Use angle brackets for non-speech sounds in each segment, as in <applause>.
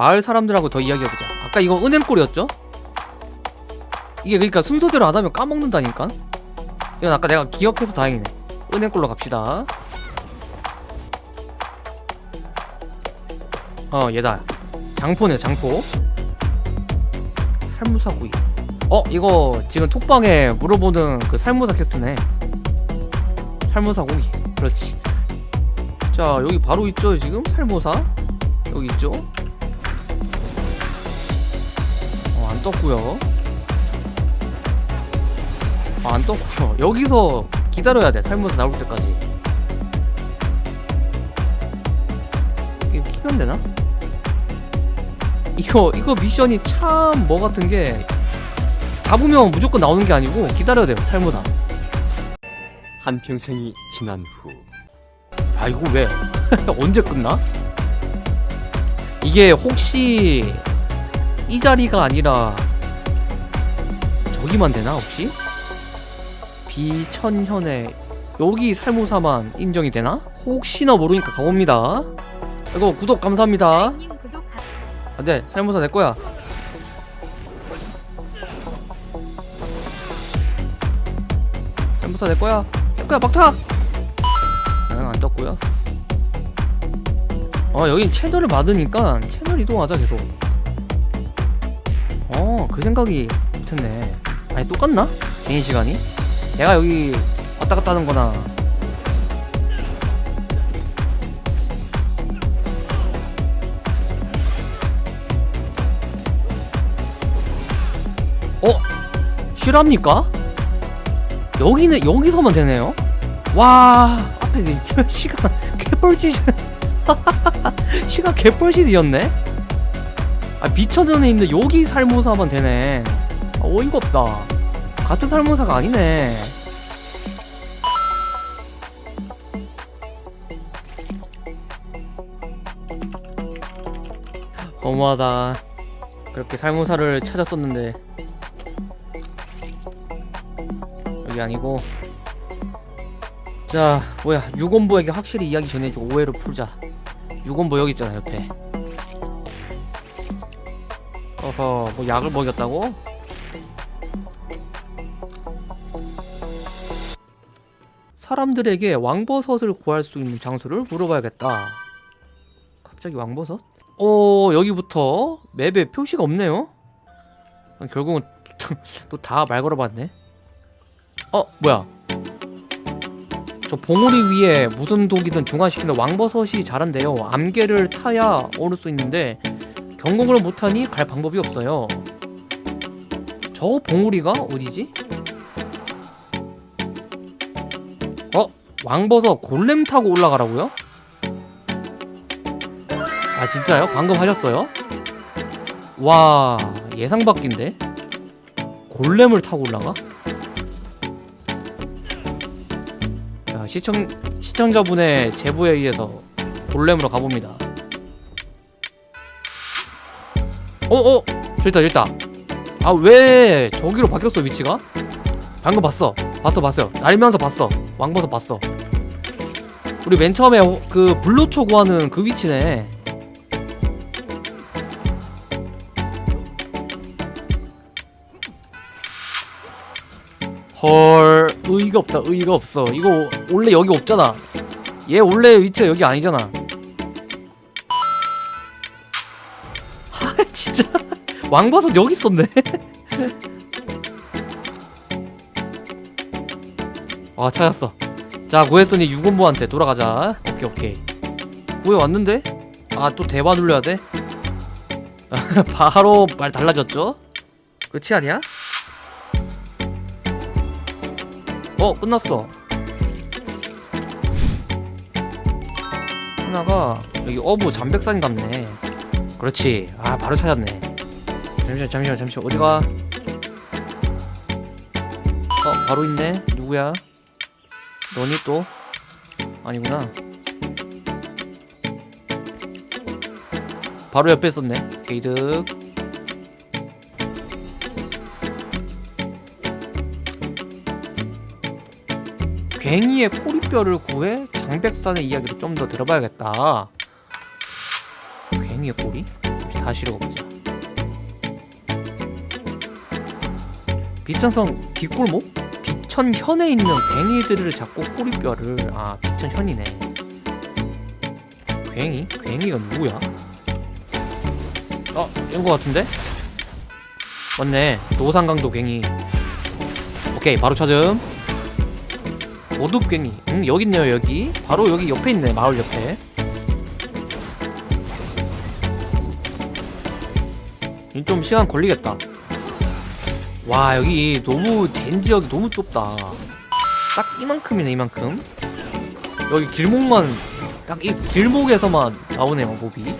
마을 사람들하고 더 이야기해보자. 아까 이거 은행골이었죠? 이게 그러니까 순서대로 안 하면 까먹는다니까? 이건 아까 내가 기억해서 다행이네. 은행골로 갑시다. 어 얘다. 장포네 장포. 살무사구이 어 이거 지금 톡방에 물어보는 그 살무사 캐스네. 살무사구이. 그렇지. 자 여기 바로 있죠 지금? 살무사? 여기 있죠 안 떴고요. 아, 안 떴고요. 여기서 기다려야 돼. 살무사 나올 때까지. 이게 키면 되나? 이거 이거 미션이 참 뭐 같은 게 잡으면 무조건 나오는 게 아니고 기다려야 돼요 살무사 한평생이 지난 후. 아 이거 왜? <laughs> 언제 끝나? 이게 혹시 이 자리가 아니라 저기만 되나 혹시? 비천현에 여기 살모사만 인정이 되나? 혹시나 모르니까 가봅니다. 이거 구독 감사합니다. 안돼 살모사 내 거야. 살모사 내 거야. 내 거야 막타! 응안 떴고요. 어 여긴 채널을 받으니까 채널 이동하자 계속 어 그 생각이 못했네 아니 똑같나? 개인 시간이? 내가 여기 왔다 갔다 하는 거나 어? 실합니까? 여기는 여기서만 되네요? 와 앞에 그 <laughs> 시간 개뻘짓 <laughs> 시간 개뻘짓이었네? 아 미천전에 있는 여기 살모사만 되네. 아, 어이가 없다. 같은 살모사가 아니네. 너무하다. 그렇게 살모사를 찾았었는데. 여기 아니고. 자 뭐야. 유건보에게 확실히 이야기 전해주고 오해를 풀자. 유건보 여기 있잖아 옆에 어허 뭐 약을 먹였다고? 사람들에게 왕버섯을 구할 수 있는 장소를 물어봐야겠다. 갑자기 왕버섯? 어 여기부터 맵에 표시가 없네요. 아, 결국은 <laughs> 또 다 말 걸어봤네. 어 뭐야? 저 봉우리 위에 무슨 독이든 중화시키는 왕버섯이 자란대요. 암개를 타야 오를 수 있는데 경공을 못하니 갈 방법이 없어요 저 봉우리가 어디지? 어? 왕버섯 골렘 타고 올라가라고요? 아 진짜요? 방금 하셨어요? 와 예상 밖인데? 골렘을 타고 올라가? 자 시청 시청자분의 제보에 의해서 골렘으로 가봅니다. 어어 저기 있다 저기 있다. 아 왜 저기로 바뀌었어 위치가? 방금 봤어 봤어 봤어요 날면서 봤어 왕버섯 봤어. 우리 맨 처음에 호- 그 블루초 구하는 그 위치네. 헐 의의가 없다 의의가 없어 이거 원래 여기 없잖아 얘 원래 위치가 여기 아니잖아 진짜 <laughs> 왕버섯 여기 있었네 아 찾았어 자 구했으니 유건보한테 돌아가자 오케이 오케이 구해왔는데? 아 또 대화 눌러야 돼? <laughs> 바로 말 달라졌죠? 끝이 아니야? 어 끝났어 하나가 여기 어부 잠백산 같네 그렇지. 아 바로 찾았네. 잠시만 잠시만 잠시만. 어디가? 어 바로 있네. 누구야? 너니 또? 아니구나. 바로 옆에 있었네. 게이득. 괭이의 포리뼈를 구해 장백산의 이야기를 좀 더 들어봐야겠다. 갱이의 꼬리? 다시 읽어보자 비천성 뒷골목? 비천현에 있는 괭이들을 잡고 꼬리뼈를 아 비천현이네 괭이? 괭이가 누구야? 어 이런 거 같은데? 맞네 노상강도 괭이 오케이 바로 찾음 오둑괭이 응 여기 있네요 여기 바로 여기 옆에 있네 마을 옆에 좀 시간 걸리겠다. 와 여기 너무 젠 지역이 너무 좁다. 딱 이만큼이네 이만큼. 여기 길목만 딱 이 길목에서만 나오네요 몹이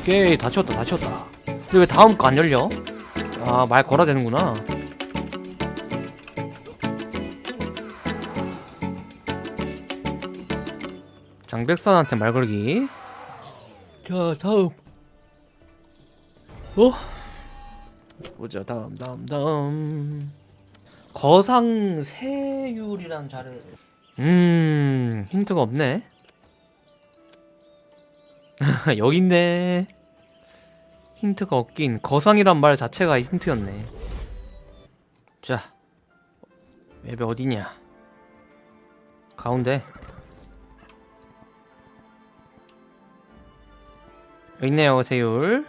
오케이 다 치웠다 다 치웠다. 근데 왜 다음 거 안 열려? 아 말 걸어야 되는구나. 장백산한테 말 걸기. 자 다음 어? 보자 다음 다음 다음. 거상 세율이란 자를 음 힌트가 없네. <laughs> 여기 있네. 힌트가 없긴 거상이란 말 자체가 힌트였네. 자 맵이 어디냐? 가운데. 여기 있네요 세율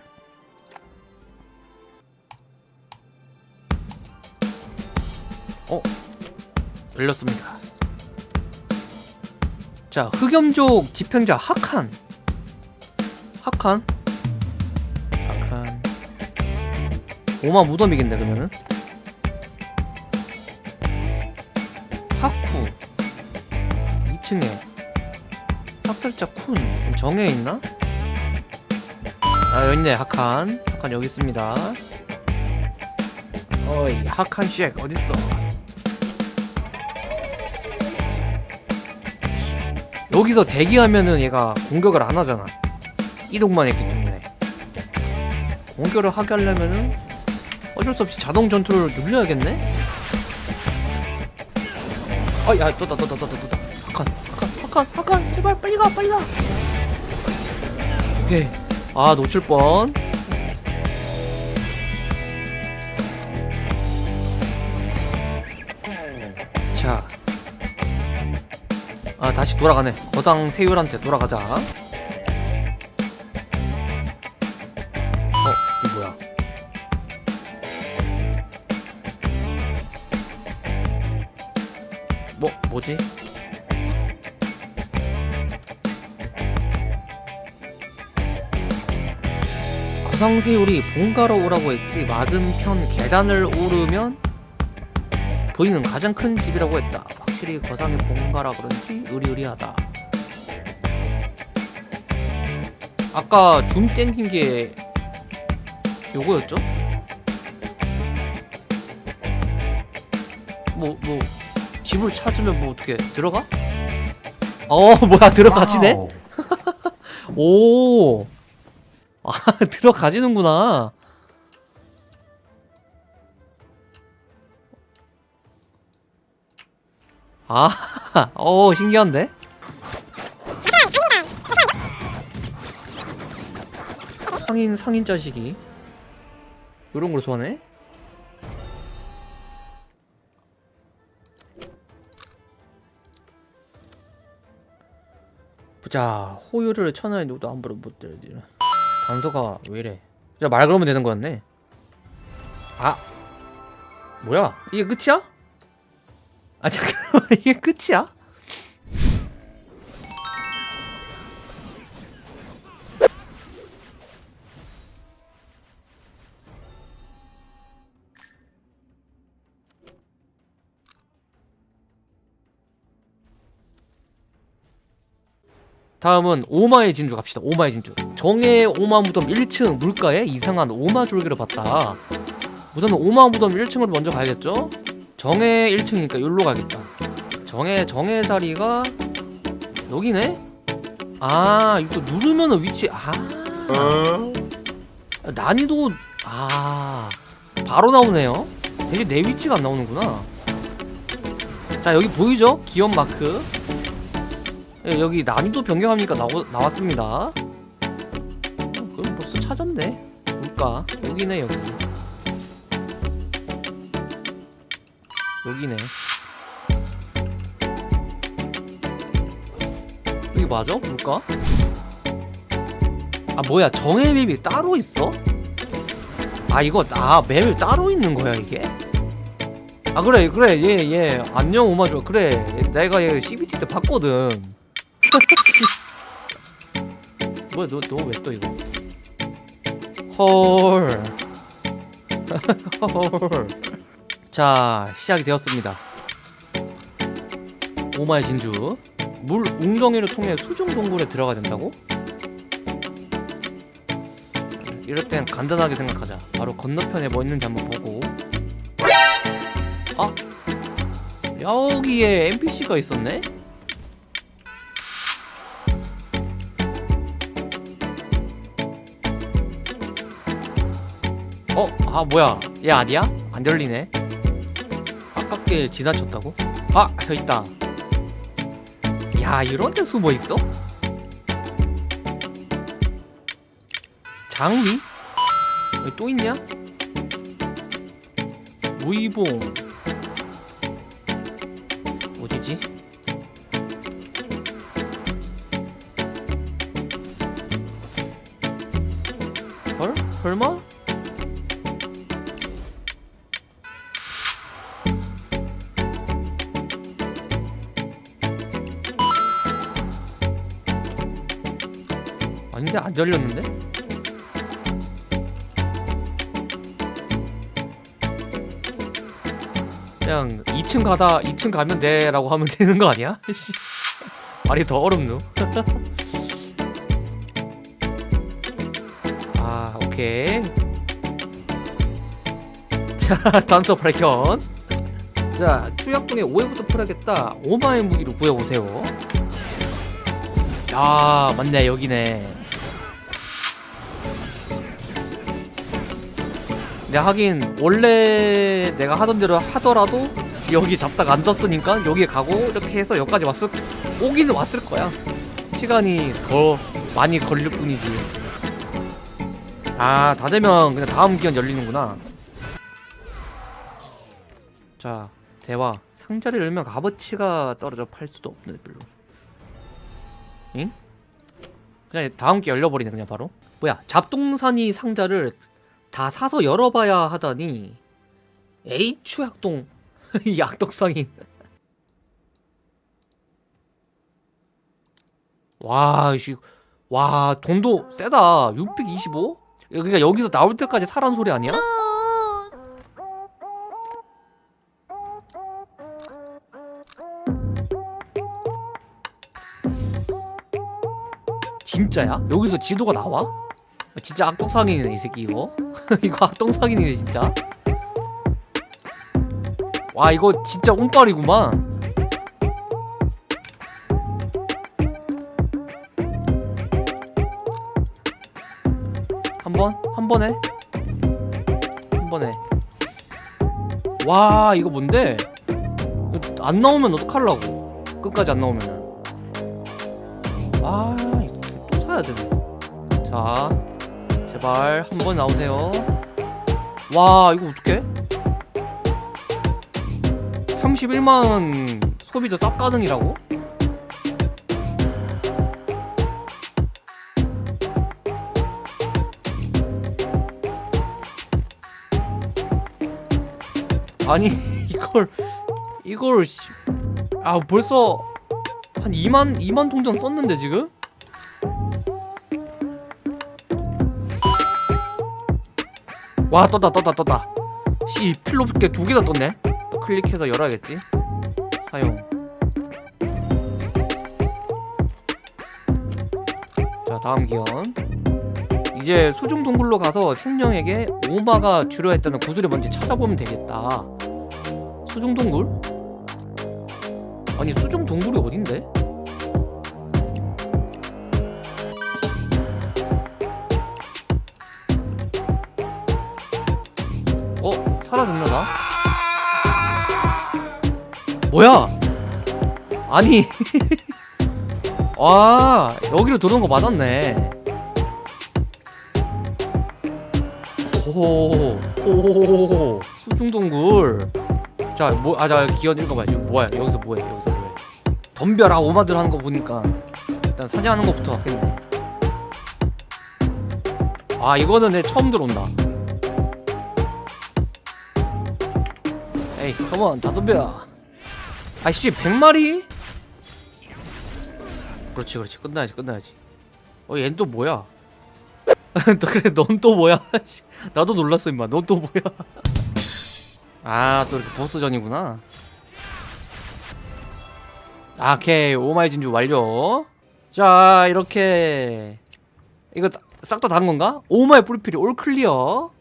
어? 열렸습니다. 자 흑염족 집행자 하칸. 하칸? 하칸. 오마 무덤이겠네 그러면은. 하쿠. 2층에. 학살자 쿤. 그럼 정에 있나? 아 있네 하칸. 하칸 여기 있습니다. 어이 하칸 쉑 어딨어 여기서 대기하면은 얘가 공격을 안 하잖아. 이동만 했기 때문에. 공격을 하게 하려면은 어쩔 수 없이 자동 전투를 눌려야겠네? 아야 또다 또다 또다 또다. 하칸 하칸 하칸 하칸 제발 빨리 가 빨리 가. 오케이. 아 놓칠 뻔 다시 돌아가네. 거상 세율한테 돌아가자. 어, 이 뭐야? 뭐, 뭐지? 거상 세율이 본가로 오라고 했지 맞은편 계단을 오르면 보이는 가장 큰 집이라고 했다. 확실히 거상의 본가라 그런지 의리의리하다. 아까 줌 땡긴 게 요거였죠? 뭐, 뭐, 집을 찾으면 뭐 어떻게 들어가? 어, <laughs> 뭐야, 들어가지네? <laughs> 오! 아, <laughs> 들어가지는구나. 아, <laughs> 어 신기한데? 상인 상인 자식이 이런 걸 소환해? 보자 호요를 천하에 누구도 함부로 못 들지 단서가 왜 이래 진짜 말 걸으면 되는 거였네 아 뭐야 이게 끝이야? 아 잠깐만 <laughs> 이게 끝이야? 다음은 오마의 진주 갑시다 오마의 진주 정의 오마 무덤 1층 물가에 이상한 오마 졸개를 봤다 우선 오마 무덤 1층으로 먼저 가야겠죠? 정의 1층이니까 여기로 가겠다. 정의 정의 자리가 여기네? 아 이거 또 누르면은 위치 아. 난이도 아 바로 나오네요. 되게 내 위치가 안 나오는구나. 자 여기 보이죠? 기업 마크. 예, 여기 난이도 변경하니까? 나오, 나왔습니다. 그럼 찾았네. 물가. 여기네 여기 여기네 여기 맞아? 물가? 아 뭐야 정해 맵이 따로 있어? 아 이거 아 맵이 따로 있는 거야 이게? 아 그래 그래 얘얘 안녕 오마조 그래 내가 얘 CBT 때 봤거든 <laughs> 뭐야 너 너 왜 또 이거 헐. <laughs> 헐. 자, 시작이 되었습니다. 오마의 진주. 물 웅덩이를 통해 수중 동굴에 들어가야 된다고? 이럴 땐 간단하게 생각하자. 바로 건너편에 뭐 있는지 한번 보고. 아, 여기에 NPC가 있었네? 어? 아 뭐야 얘 아니야? 안 열리네 아깝게 지나쳤다고? 아! 저 있다 야 이런 데 숨어있어? 장위? 여기 또 있냐? 무이봉 어디지? 헐? 설마? 아닌데 안 열렸는데? 그냥 2층 가다 2층 가면 돼 라고 하면 되는 거 아니야? <laughs> 말이 더 어렵노? <laughs> 아 오케이 <laughs> 자 단서 발견 자 추약동의 오해부터 풀어야겠다 오마의 무기로 구해보세요 아 맞네 여기네 근데 하긴 원래 내가 하던 대로 하더라도 여기 잡다가 앉았으니까 여기 가고 이렇게 해서 여기까지 왔을 오기는 왔을 거야. 시간이 더 많이 걸릴 뿐이지. 아 다 되면 그냥 다음 기간 열리는구나. 자 대화. 상자를 열면 값어치가 떨어져 팔 수도 없는데 별로. 응? 그냥 다음 게 열려버리네 그냥 바로. 뭐야 잡동사니 상자를 다 사서 열어봐야 하다니 H 약동 <laughs> 이 약덕상인 와, 씨, 와 돈도 세다 625? 그러니까 여기서 나올 때까지 사란 소리 아니야? 진짜야? 여기서 지도가 나와? 진짜 악동상이네 이 새끼 이거 <laughs> 이거 악동상이네 진짜 와 이거 진짜 운빨이구만 한 번? 한 번에? 한 번에 와 이거 뭔데? 안 나오면 어떡하려고 끝까지 안 나오면 제발 한 번 나오세요 와 이거 어떡해? 31만 소비자 쌉 가능이라고? 아니 <laughs> 이걸 이걸 씨- 아 벌써 한 2만 2만 통장 썼는데 지금? 와 떴다 떴다 떴다. 씨 필로 붙게 두 개나 떴네? 클릭해서 열어야겠지? 사용. 자 다음 기원. 이제 수중 동굴로 가서 생명에게 오마가 주려 했다는 구슬이 뭔지 찾아보면 되겠다. 수중 동굴? 아니 수중 동굴이 어딘데? 사라졌나 나? 뭐야? 아니. <laughs> 와 여기로 들어온 거 맞았네. 오호 오호호호 수중동굴. 자 뭐 아 자 기원 읽어봐야지 뭐야? 여기서 뭐해? 여기서 뭐해? 덤벼라. 오마들 하는 거 보니까. 일단 사냥하는 것부터 아 이거는 내 처음 들어온다 에이 컴온 다 덤벼 아씨 100마리? 그렇지 그렇지. 끝나야지 끝나야지. 어 얜 또 뭐야? <laughs> 너 그래 넌 또 뭐야? <laughs> 나도 놀랐어 임마. 넌 또 뭐야? <laughs> 아 또 이렇게 보스전이구나. 아, 오케이. 오마이 진주 완료. 자 이렇게. 이거 싹 다 단 건가? 오마이 뿌리필이. 올 클리어